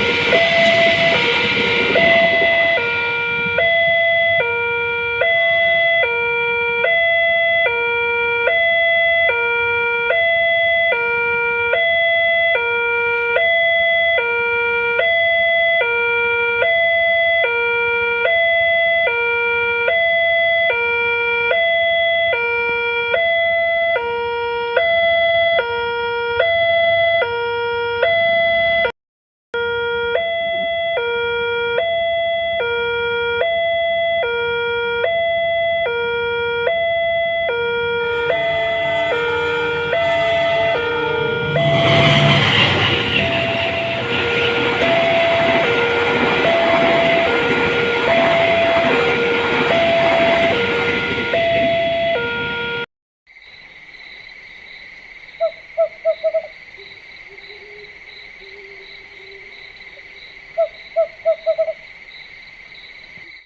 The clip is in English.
Yeah.